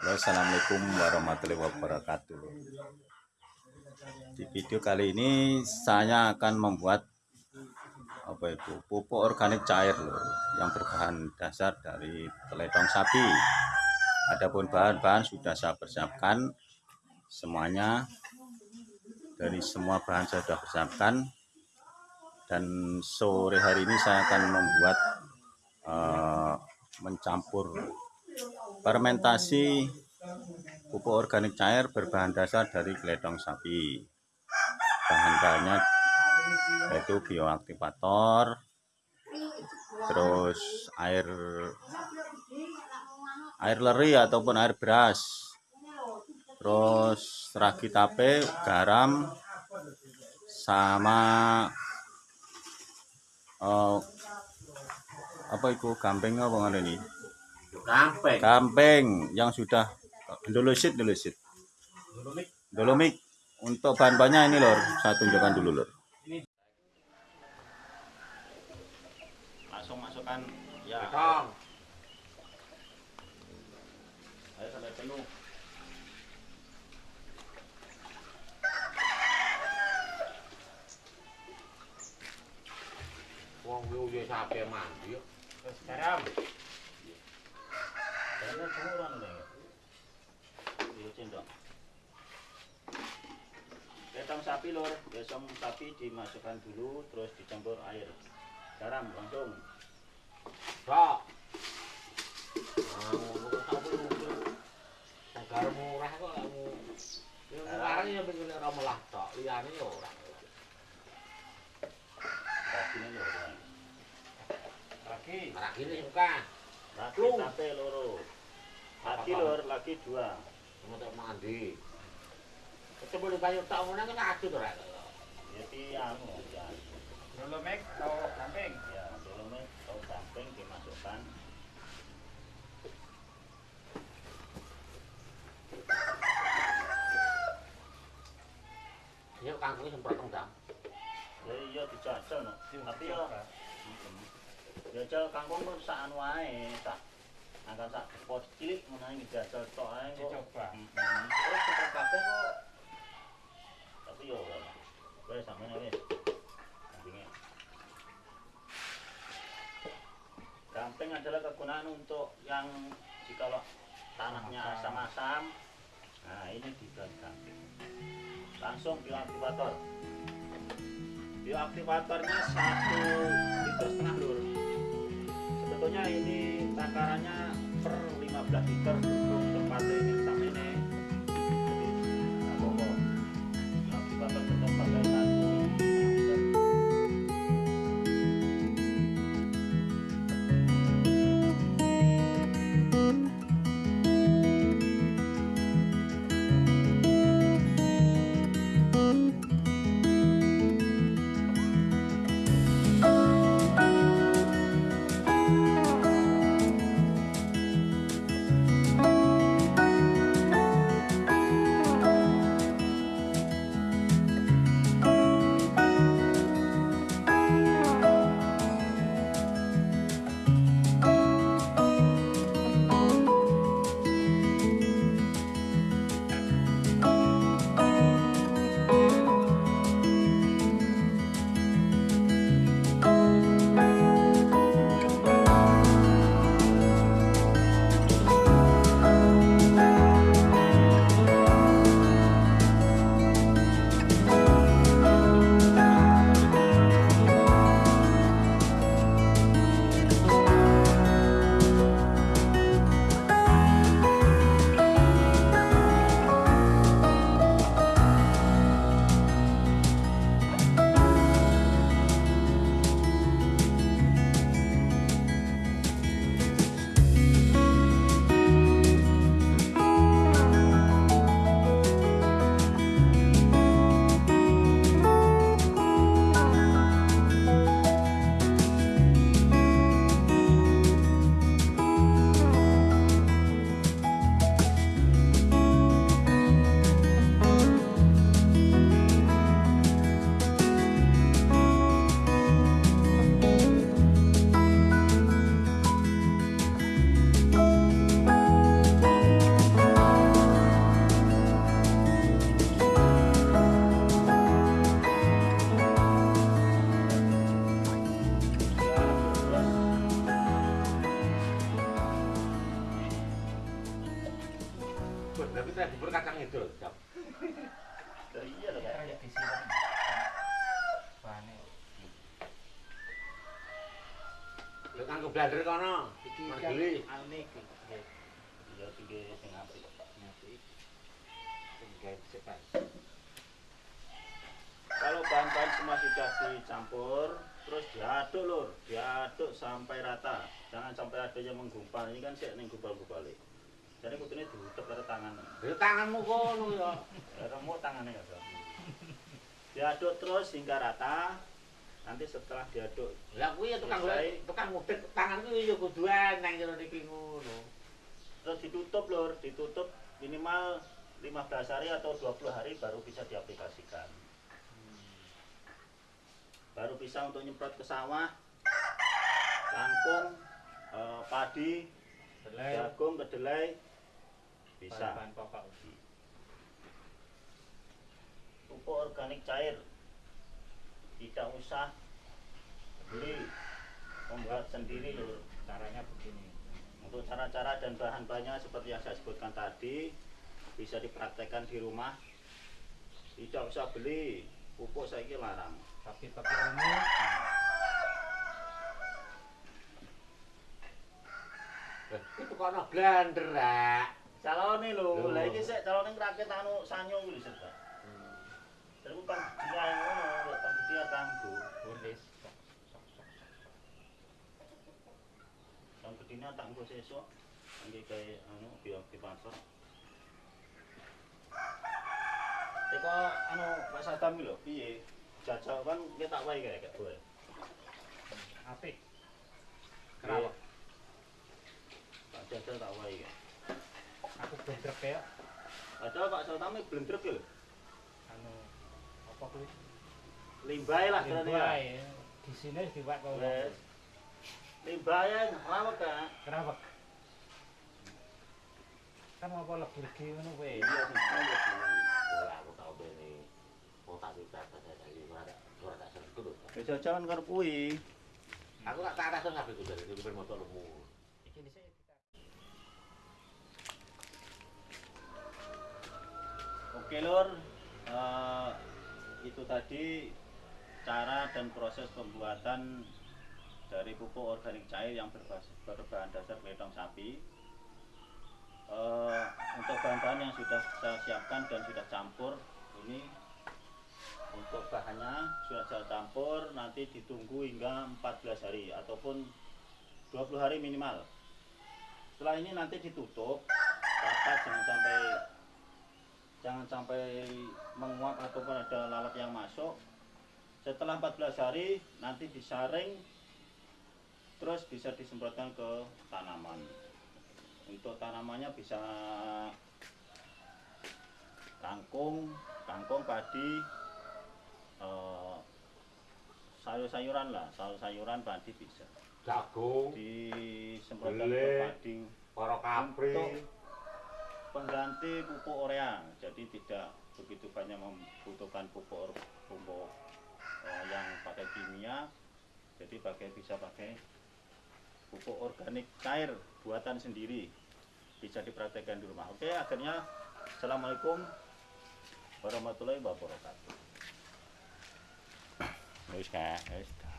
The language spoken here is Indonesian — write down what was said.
Assalamualaikum warahmatullahi wabarakatuh. Di video kali ini saya akan membuat apa itu pupuk organik cair loh yang berbahan dasar dari teledong sapi. Adapun bahan-bahan sudah saya persiapkan semuanya. Dari semua bahan saya sudah persiapkan. Dan sore hari ini saya akan membuat uh, mencampur fermentasi pupuk organik cair berbahan dasar dari geledong sapi. Bahan-bahannya yaitu bioaktivator terus air air leri ataupun air beras terus ragi tape garam sama uh, apa itu gamping apa ini Kampeng. Kampeng yang sudah dolosit dolosit. Dolomik. Dolomik. Untuk bahan-bahannya ini lor, saya tunjukkan dulu lor. Langsung masukkan ya. Tong. Ayo sampai penuh. Wong yo sampe mandi yo. Garam. Karena jemuran nih. Iya cendok. Letong sapi lor, besong sapi dimasukkan dulu, terus dicampur air. Garam langsung. Ah, sampe lucu. Segar murah kok kamu. Yo murah ya pengen ora melah tok, liyane yo ora. Kasihnya lor. Lagi. Ragine suka. Lu. tape loro. Laki lur, laki dua. Kamu tak mandi. Sebelum bayu tak mau nanya aku tuh rakyat. Ya tiang, ya. Dulu mek tau samping. Ya, dulu mek tau samping dimasukkan. Ini kangkung semprot dong, dam. Ya iya, dicocok, no. Tapi ya, ya cel kangkung pun sa'an wae, tak angkat sak pot cilik ngono ae dijajal tok ae kok. Dicoba. Heeh. Terus kita kabeh kok. Tapi yo ora. Wes sampeyan wis. Gampingnya. Gamping adalah kegunaan untuk yang jika tanahnya Asam. asam-asam. Nah, ini juga gamping. Langsung bioaktivator. Bioaktivatornya satu liter setengah lur. Sebetulnya ini takarannya per 15 liter untuk tempat ini terus. Jam. iya loh Kayak kayak di sini. Bahannya. Lek nganggo blender kono. Iki Mandeli. kan ane iki. Iya tiga sing apik Nyati. Sing gawe cepat. kalau bahan-bahan semua sudah dicampur terus diaduk lur diaduk sampai rata jangan sampai ada yang menggumpal ini kan sih ning gumpal-gumpal jadi kudune diutek karo tangan Di tanganmu kono ya. remuk tangannya ya Bro. diaduk terus hingga rata nanti setelah diaduk Lah kuwi ya tukang Selesai. tukang ngudek tanganku ya kudu eneng karo niki ngono. terus ditutup lur ditutup minimal 15 hari atau 20 hari baru bisa diaplikasikan baru bisa untuk nyemprot ke sawah kangkung eh, padi jagung kedelai bisa Bahan pokok. pupuk organik cair tidak usah beli membuat sendiri lur Caranya begini. Untuk cara-cara dan bahan-bahannya seperti yang saya sebutkan tadi bisa dipraktekkan di rumah. Tidak usah beli pupuk saya larang. Tapi tapi ilmu Eh, Itu kono blender. Calone lho, lah iki sik calone ngrakit anu sanyo kuwi lho Pak. Terus kan dia ngono, kan dia tanggo. tulis. Yang gedine tak engko sesuk. Nggih kae anu biar di pasar. Teko anu Pak Sadam lho, piye? Jajal kan kita tak wae kae gak boleh. Apik. Kenapa? Tak jajal tak wae kae. Aku bentrek ya. Padahal Pak iki blendrek lho. Anu apa kuwi? Limbah lah Limbah ternyata. ya. Di sini diwak kok. Wes. Limbah ya rawat kan. Kenapa? Kan apa lebur ki ngono kowe. Iya. Ora aku tau bene. Wong tak pikat tadi ora ora tak sentuh lho. Wis jajan karo kuwi. Aku tak tak rasa kabeh dari ben motor lemu. Iki dhisik kita. Oke lur, Eh, itu tadi cara dan proses pembuatan dari pupuk organik cair yang berbahan dasar beledong sapi. Eh, untuk bahan-bahan yang sudah saya siapkan dan sudah campur ini untuk bahannya sudah saya campur nanti ditunggu hingga 14 hari ataupun 20 hari minimal. Setelah ini nanti ditutup rapat jangan sampai jangan sampai menguap ataupun ada lalat yang masuk. Setelah 14 hari nanti disaring terus bisa disemprotkan ke tanaman. Untuk tanamannya bisa kangkung kangkung padi eh, sayur-sayuran lah. Sayur-sayuran padi bisa. Jagung, disemprotkan ke padi. para kapri. Pengganti pupuk urea jadi tidak begitu banyak membutuhkan pupuk pupuk eh, yang pakai kimia. Jadi pakai bisa pakai pupuk organik cair buatan sendiri. Bisa dipraktekkan di rumah. Oke akhirnya assalamualaikum warahmatullahi wabarakatuh. Wis.